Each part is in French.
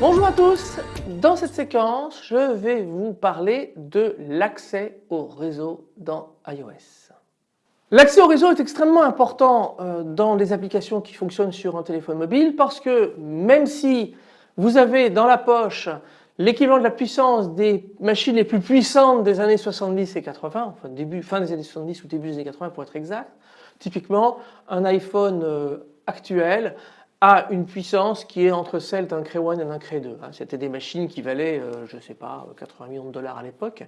Bonjour à tous, dans cette séquence je vais vous parler de l'accès au réseau dans iOS. L'accès au réseau est extrêmement important euh, dans les applications qui fonctionnent sur un téléphone mobile parce que même si vous avez dans la poche l'équivalent de la puissance des machines les plus puissantes des années 70 et 80, enfin début, fin des années 70 ou début des années 80 pour être exact, typiquement un iPhone euh, actuel a une puissance qui est entre celle d'un Cray 1 et d'un Cray 2. Hein. C'était des machines qui valaient, euh, je ne sais pas, 80 millions de dollars à l'époque.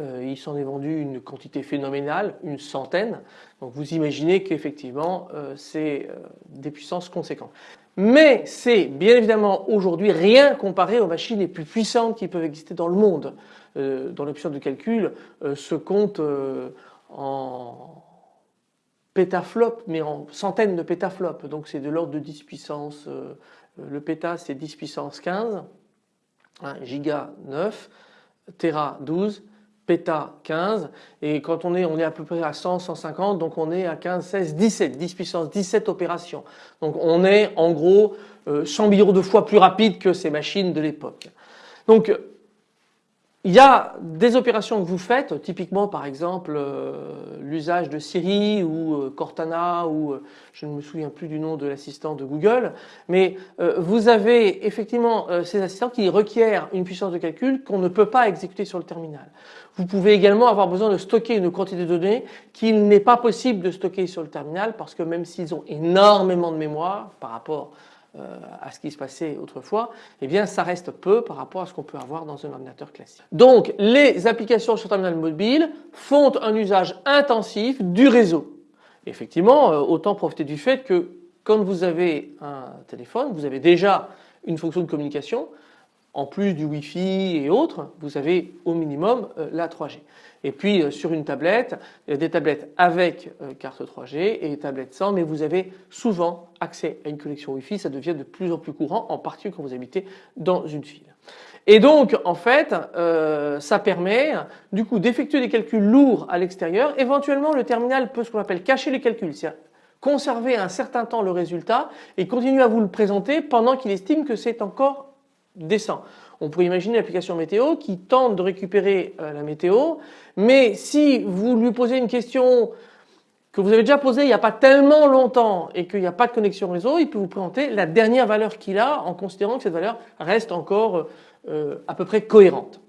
Euh, il s'en est vendu une quantité phénoménale, une centaine. Donc vous imaginez qu'effectivement euh, c'est des puissances conséquentes. Mais c'est bien évidemment aujourd'hui rien comparé aux machines les plus puissantes qui peuvent exister dans le monde. dans l'option de calcul se compte en pétaflops, mais en centaines de pétaflops. Donc c'est de l'ordre de 10 puissance, euh, le péta c'est 10 puissance 15, hein, giga 9, téra 12, péta 15 et quand on est on est à peu près à 100 150 donc on est à 15 16 17 10 puissance 17 opérations. Donc on est en gros 100 euh, millions de fois plus rapide que ces machines de l'époque. Donc il y a des opérations que vous faites, typiquement par exemple euh, l'usage de Siri ou euh, Cortana ou euh, je ne me souviens plus du nom de l'assistant de Google, mais vous avez effectivement ces assistants qui requièrent une puissance de calcul qu'on ne peut pas exécuter sur le terminal. Vous pouvez également avoir besoin de stocker une quantité de données qu'il n'est pas possible de stocker sur le terminal parce que même s'ils ont énormément de mémoire par rapport à ce qui se passait autrefois, eh bien ça reste peu par rapport à ce qu'on peut avoir dans un ordinateur classique. Donc les applications sur terminal mobile font un usage intensif du réseau. Effectivement, euh, autant profiter du fait que quand vous avez un téléphone, vous avez déjà une fonction de communication, en plus du Wi-Fi et autres, vous avez au minimum euh, la 3G. Et puis euh, sur une tablette, il y a des tablettes avec euh, carte 3G et des tablettes sans, mais vous avez souvent accès à une connexion Wi-Fi, ça devient de plus en plus courant, en particulier quand vous habitez dans une ville. Et donc en fait ça permet du coup d'effectuer des calculs lourds à l'extérieur. Éventuellement le terminal peut ce qu'on appelle cacher les calculs, c'est-à-dire conserver un certain temps le résultat et continuer à vous le présenter pendant qu'il estime que c'est encore On pourrait imaginer l'application météo qui tente de récupérer euh, la météo, mais si vous lui posez une question que vous avez déjà posée il n'y a pas tellement longtemps et qu'il n'y a pas de connexion réseau, il peut vous présenter la dernière valeur qu'il a en considérant que cette valeur reste encore euh, à peu près cohérente.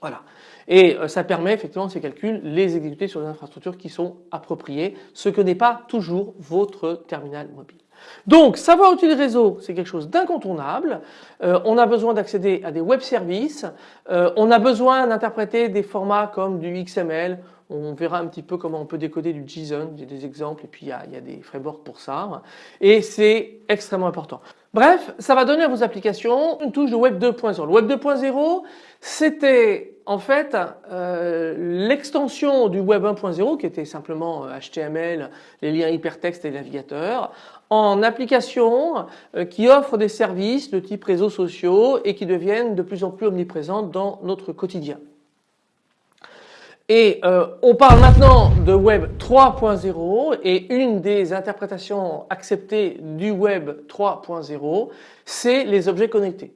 Voilà. Et euh, ça permet effectivement ces calculs les exécuter sur des infrastructures qui sont appropriées, ce que n'est pas toujours votre terminal mobile. Donc savoir utiliser le réseau c'est quelque chose d'incontournable, euh, on a besoin d'accéder à des web services, euh, on a besoin d'interpréter des formats comme du XML, on verra un petit peu comment on peut décoder du JSON, j'ai des exemples et puis il y, a, des frameworks pour ça et c'est extrêmement important. Bref, ça va donner à vos applications une touche de Web 2.0. Le Web 2.0 c'était en fait euh, l'extension du Web 1.0 qui était simplement HTML, les liens hypertextes et navigateurs en applications euh, qui offrent des services de type réseaux sociaux et qui deviennent de plus en plus omniprésents dans notre quotidien. Et euh, on parle maintenant de Web 3.0 et une des interprétations acceptées du Web 3.0 c'est les objets connectés.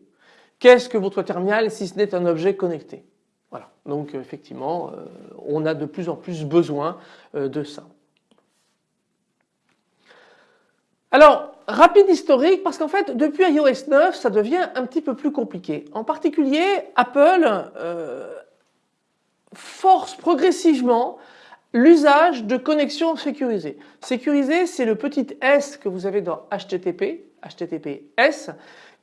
Qu'est-ce que votre terminal si ce n'est un objet connecté? Voilà, donc effectivement euh, on a de plus en plus besoin de ça. Alors, rapide historique parce qu'en fait depuis iOS 9 ça devient un petit peu plus compliqué. En particulier Apple euh, force progressivement l'usage de connexions sécurisées. Sécurisé c'est le petit S que vous avez dans HTTP, HTTPS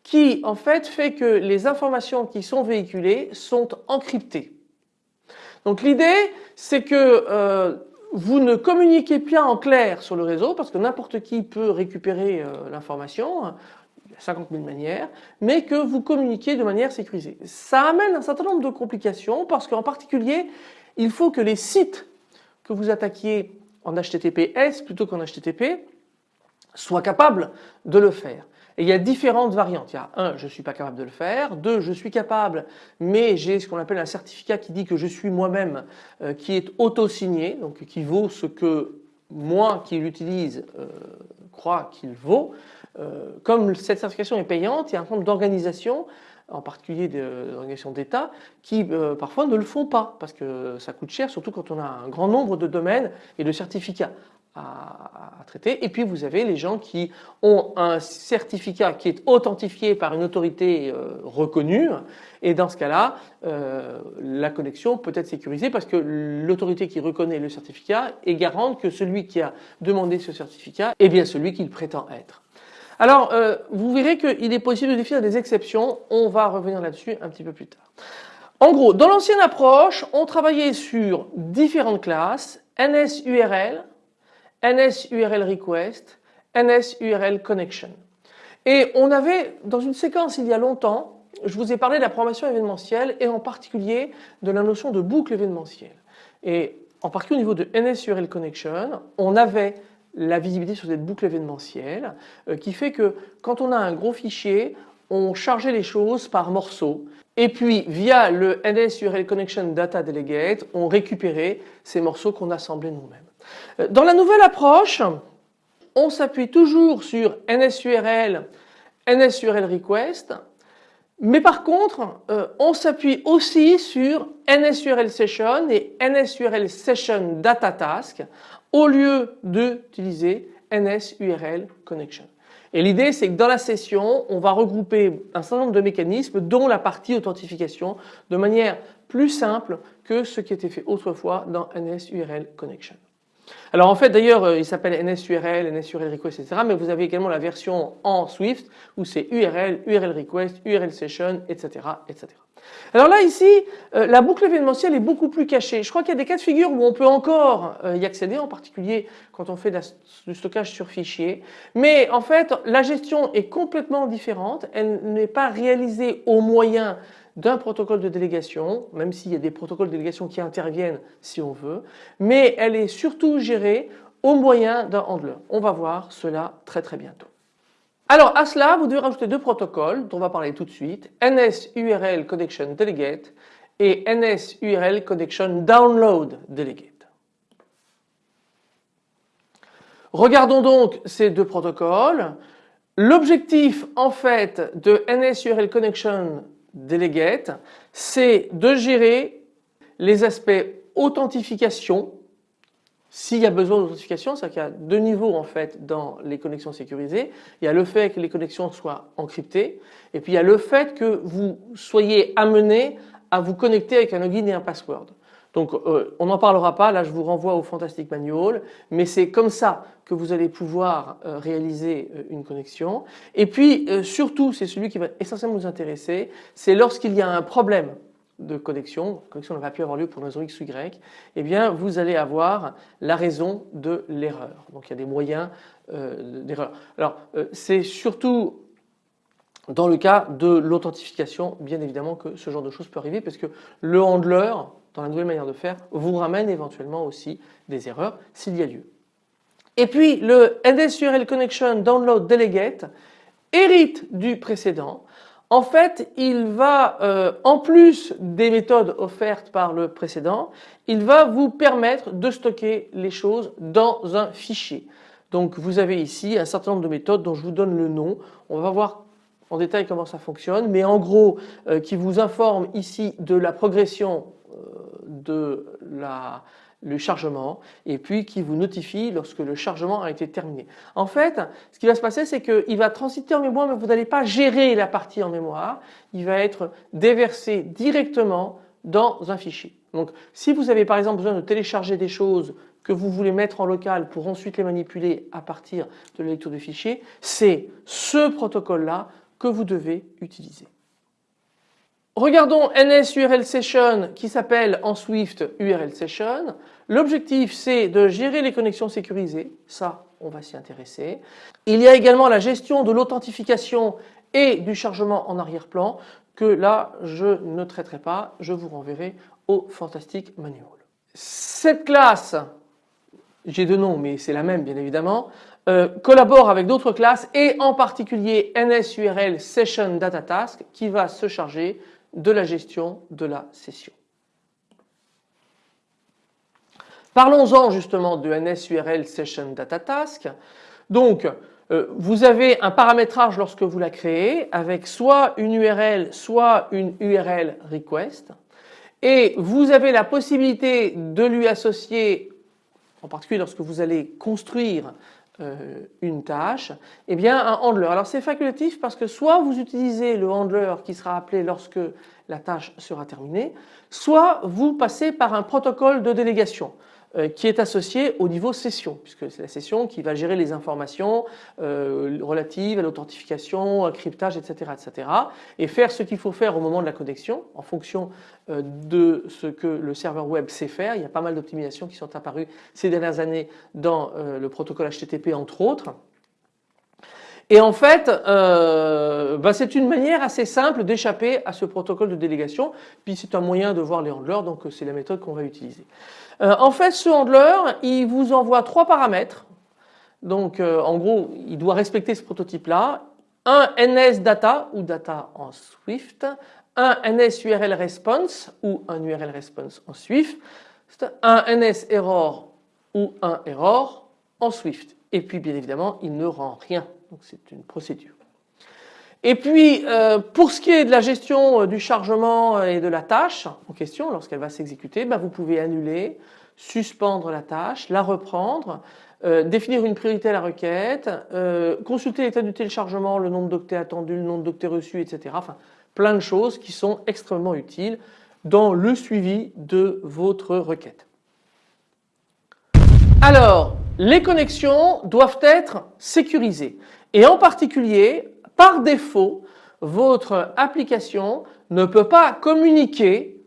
qui en fait fait que les informations qui sont véhiculées sont encryptées. Donc l'idée c'est que euh, vous ne communiquez pas en clair sur le réseau parce que n'importe qui peut récupérer euh, l'information, il y a 50 000 manières, mais que vous communiquez de manière sécurisée. Ça amène un certain nombre de complications parce qu'en particulier, il faut que les sites que vous attaquiez en HTTPS plutôt qu'en HTTP soient capables de le faire. Et il y a différentes variantes. Il y a un, je ne suis pas capable de le faire. Deux, je suis capable, mais j'ai ce qu'on appelle un certificat qui dit que je suis moi-même, euh, qui est auto-signé, donc qui vaut ce que moi qui l'utilise euh, crois qu'il vaut. Euh, comme cette certification est payante, il y a un nombre d'organisations en particulier des organisations d'État, qui parfois ne le font pas parce que ça coûte cher, surtout quand on a un grand nombre de domaines et de certificats à, traiter. Et puis vous avez les gens qui ont un certificat qui est authentifié par une autorité euh, reconnue. Et dans ce cas-là, euh, la connexion peut être sécurisée parce que l'autorité qui reconnaît le certificat est garante que celui qui a demandé ce certificat est bien celui qu'il prétend être. Alors, euh, vous verrez qu'il est possible de définir des exceptions. On va revenir là-dessus un petit peu plus tard. En gros, dans l'ancienne approche, on travaillait sur différentes classes, NSURL, NSURL request, NSURL connection. Et on avait dans une séquence il y a longtemps, je vous ai parlé de la programmation événementielle et en particulier de la notion de boucle événementielle. Et en particulier au niveau de NSURL connection, on avait la visibilité sur cette boucle événementielle euh, qui fait que quand on a un gros fichier, on chargeait les choses par morceaux et puis via le NSURL connection data delegate, on récupérait ces morceaux qu'on assemblait nous-mêmes. Euh, dans la nouvelle approche, on s'appuie toujours sur NSURL, NSURL request, mais par contre, euh, on s'appuie aussi sur NSURL session et NSURL session data task au lieu d'utiliser NSURL connection. Et l'idée c'est que dans la session, on va regrouper un certain nombre de mécanismes dont la partie authentification de manière plus simple que ce qui était fait autrefois dans NSURL connection. Alors en fait d'ailleurs euh, il s'appelle NSURL, NSURL request etc. mais vous avez également la version en Swift où c'est URL, URL request, URL session etc. etc. Alors là ici euh, la boucle événementielle est beaucoup plus cachée. Je crois qu'il y a des cas de figure où on peut encore euh, y accéder en particulier quand on fait du stockage sur fichier. Mais en fait la gestion est complètement différente. Elle n'est pas réalisée au moyen d'un protocole de délégation, même s'il y a des protocoles de délégation qui interviennent si on veut, mais elle est surtout gérée au moyen d'un handler. On va voir cela très très bientôt. Alors à cela, vous devez rajouter deux protocoles dont on va parler tout de suite, NSURL Connection Delegate et NSURL Connection Download Delegate. Regardons donc ces deux protocoles. L'objectif en fait de NSURL Connection Delegate, c'est de gérer les aspects authentification s'il y a besoin d'authentification, c'est-à-dire qu'il y a deux niveaux en fait dans les connexions sécurisées. Il y a le fait que les connexions soient encryptées et puis il y a le fait que vous soyez amené à vous connecter avec un login et un password. Donc euh, on n'en parlera pas, là je vous renvoie au Fantastic Manual, mais c'est comme ça que vous allez pouvoir euh, réaliser euh, une connexion. Et puis surtout, c'est celui qui va essentiellement nous intéresser, c'est lorsqu'il y a un problème de connexion, connexion n'a pas pu avoir lieu pour une raison X ou Y, eh bien vous allez avoir la raison de l'erreur. Donc il y a des moyens d'erreur. Alors c'est surtout dans le cas de l'authentification, bien évidemment que ce genre de choses peut arriver parce que le handler, dans la nouvelle manière de faire vous ramène éventuellement aussi des erreurs s'il y a lieu. Et puis le NSURL Connection Download Delegate hérite du précédent. En fait, il va, euh, en plus des méthodes offertes par le précédent, il va vous permettre de stocker les choses dans un fichier. Donc vous avez ici un certain nombre de méthodes dont je vous donne le nom. On va voir en détail comment ça fonctionne, mais en gros euh, qui vous informe ici de la progression de la, le chargement et puis qui vous notifie lorsque le chargement a été terminé. En fait, ce qui va se passer, c'est qu'il va transiter en mémoire, mais vous n'allez pas gérer la partie en mémoire. Il va être déversé directement dans un fichier. Donc, si vous avez par exemple besoin de télécharger des choses que vous voulez mettre en local pour ensuite les manipuler à partir de la lecture de fichiers, c'est ce protocole-là que vous devez utiliser. Regardons NSURL Session qui s'appelle en Swift URL Session. L'objectif c'est de gérer les connexions sécurisées, ça on va s'y intéresser. Il y a également la gestion de l'authentification et du chargement en arrière-plan que là je ne traiterai pas, je vous renverrai au Fantastic Manual. Cette classe, j'ai deux noms mais c'est la même bien évidemment, euh, collabore avec d'autres classes et en particulier NSURL Session Data Task qui va se charger de la gestion de la session. Parlons-en justement de NSURL Session Data Task. Donc euh, vous avez un paramétrage lorsque vous la créez avec soit une URL soit une URL request et vous avez la possibilité de lui associer en particulier lorsque vous allez construire euh, une tâche, eh bien un handler. Alors c'est facultatif parce que soit vous utilisez le handler qui sera appelé lorsque la tâche sera terminée, soit vous passez par un protocole de délégation. Euh, qui est associé au niveau session puisque c'est la session qui va gérer les informations euh, relatives à l'authentification, au cryptage, etc., etc. et faire ce qu'il faut faire au moment de la connexion en fonction euh, de ce que le serveur web sait faire. Il y a pas mal d'optimisations qui sont apparues ces dernières années dans le protocole HTTP entre autres. Et en fait, euh, bah, c'est une manière assez simple d'échapper à ce protocole de délégation. Puis c'est un moyen de voir les handlers, donc c'est la méthode qu'on va utiliser. Euh, en fait, ce handler, il vous envoie trois paramètres. Donc euh, en gros, il doit respecter ce prototype-là. Un NS data ou data en Swift, un NS URL response ou un URL response en Swift, un NS error ou un error en Swift. Et puis bien évidemment, il ne rend rien donc c'est une procédure. Et puis euh, pour ce qui est de la gestion euh, du chargement et de la tâche en question lorsqu'elle va s'exécuter, ben, vous pouvez annuler, suspendre la tâche, la reprendre, euh, définir une priorité à la requête, consulter l'état du téléchargement, le nombre d'octets attendus, le nombre d'octets reçus, etc. Enfin plein de choses qui sont extrêmement utiles dans le suivi de votre requête. Alors les connexions doivent être sécurisées. Et en particulier, par défaut, votre application ne peut pas communiquer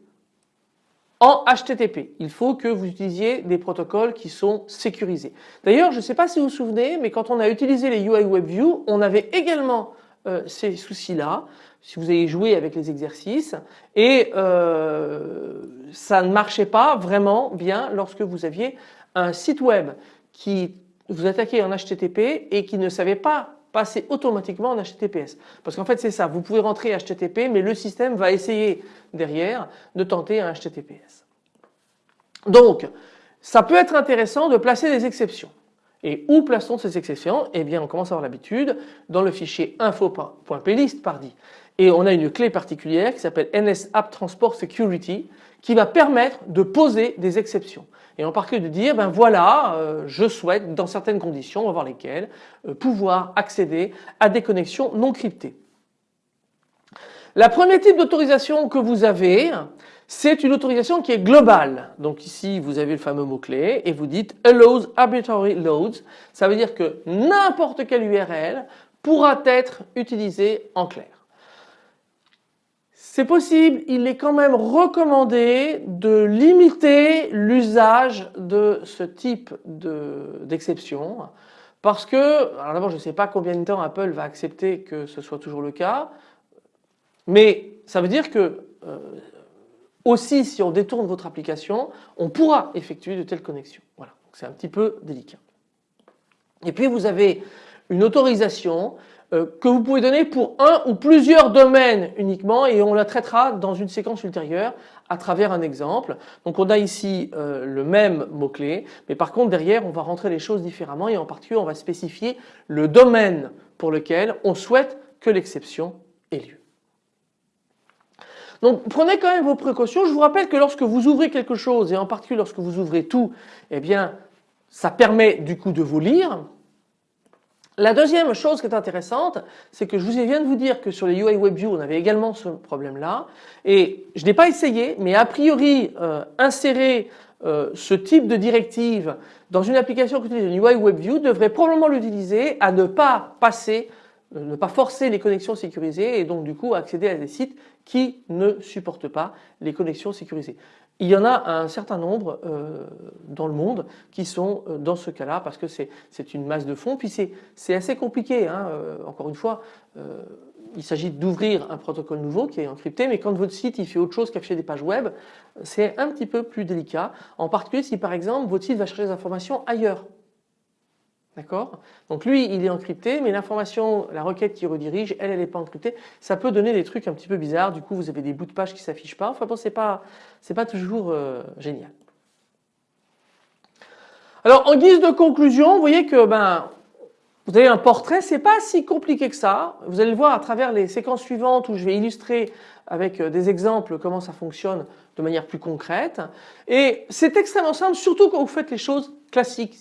en HTTP. Il faut que vous utilisiez des protocoles qui sont sécurisés. D'ailleurs, je ne sais pas si vous vous souvenez, mais quand on a utilisé les UI WebView, on avait également euh, ces soucis-là, si vous avez joué avec les exercices, et euh, ça ne marchait pas vraiment bien lorsque vous aviez un site web qui vous attaquait en HTTP et qui ne savait pas passer automatiquement en HTTPS. Parce qu'en fait c'est ça, vous pouvez rentrer HTTP mais le système va essayer derrière de tenter un HTTPS. Donc ça peut être intéressant de placer des exceptions. Et où plaçons ces exceptions? Eh bien on commence à avoir l'habitude dans le fichier info.plist pardi. Et on a une clé particulière qui s'appelle NS App Transport Security qui va permettre de poser des exceptions et en particulier de dire ben voilà euh, je souhaite dans certaines conditions, on va voir lesquelles, euh, pouvoir accéder à des connexions non cryptées. La première type d'autorisation que vous avez c'est une autorisation qui est globale. Donc ici vous avez le fameux mot-clé et vous dites allows arbitrary loads. Ça veut dire que n'importe quelle URL pourra être utilisée en clair. C'est possible, il est quand même recommandé de limiter l'usage de ce type d'exception parce que, alors d'abord je ne sais pas combien de temps Apple va accepter que ce soit toujours le cas, mais ça veut dire que euh, aussi si on détourne votre application, on pourra effectuer de telles connexions. Voilà, c'est un petit peu délicat. Et puis vous avez une autorisation que vous pouvez donner pour un ou plusieurs domaines uniquement et on la traitera dans une séquence ultérieure à travers un exemple. Donc on a ici euh, le même mot-clé mais par contre derrière on va rentrer les choses différemment et en particulier on va spécifier le domaine pour lequel on souhaite que l'exception ait lieu. Donc prenez quand même vos précautions. Je vous rappelle que lorsque vous ouvrez quelque chose et en particulier lorsque vous ouvrez tout, eh bien ça permet du coup de vous lire la deuxième chose qui est intéressante, c'est que je vous viens de vous dire que sur les UI WebView, on avait également ce problème-là. Et je n'ai pas essayé, mais a priori, euh, insérer euh, ce type de directive dans une application qui utilise une UI WebView devrait probablement l'utiliser à ne pas passer, ne pas forcer les connexions sécurisées et donc du coup accéder à des sites qui ne supportent pas les connexions sécurisées. Il y en a un certain nombre euh, dans le monde qui sont euh, dans ce cas-là parce que c'est une masse de fonds. Puis c'est assez compliqué. Hein, euh, encore une fois, il s'agit d'ouvrir un protocole nouveau qui est encrypté, mais quand votre site il fait autre chose qu'afficher des pages web, c'est un petit peu plus délicat. En particulier si par exemple votre site va chercher des informations ailleurs. D'accord? Donc lui il est encrypté mais l'information, la requête qui redirige, elle elle n'est pas encryptée. Ça peut donner des trucs un petit peu bizarres, du coup vous avez des bouts de page qui s'affichent pas. Enfin bon c'est pas, pas toujours euh, génial. Alors en guise de conclusion, vous voyez que ben, vous avez un portrait, c'est pas si compliqué que ça. Vous allez le voir à travers les séquences suivantes où je vais illustrer avec euh, des exemples comment ça fonctionne de manière plus concrète. Et c'est extrêmement simple, surtout quand vous faites les choses classiques,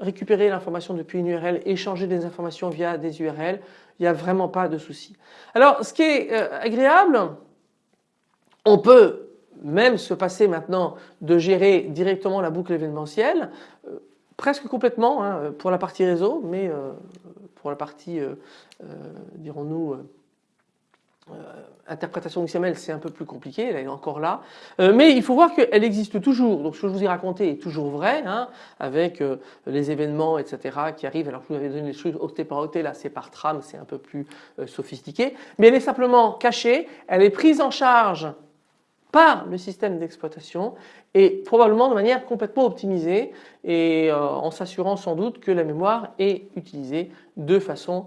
récupérer l'information depuis une URL, échanger des informations via des URL, il n'y a vraiment pas de souci. Alors ce qui est euh, agréable, on peut même se passer maintenant de gérer directement la boucle événementielle, euh, presque complètement hein, pour la partie réseau, mais euh, pour la partie, dirons-nous, interprétation XML c'est un peu plus compliqué, elle est encore là, euh, mais il faut voir qu'elle existe toujours, donc ce que je vous ai raconté est toujours vrai, hein, avec euh, les événements etc qui arrivent, alors je vous avais donné les choses octet par octet, là c'est par trame, c'est un peu plus sophistiqué, mais elle est simplement cachée, elle est prise en charge par le système d'exploitation et probablement de manière complètement optimisée. Et en s'assurant sans doute que la mémoire est utilisée de façon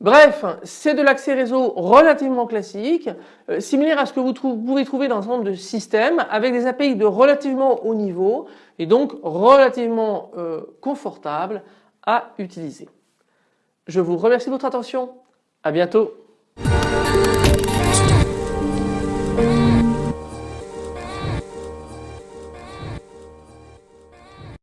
Bref, c'est de l'accès réseau relativement classique, euh, similaire à ce que vous, pouvez trouver dans un nombre de systèmes avec des API de relativement haut niveau et donc relativement euh, confortable à utiliser. Je vous remercie de votre attention. À bientôt.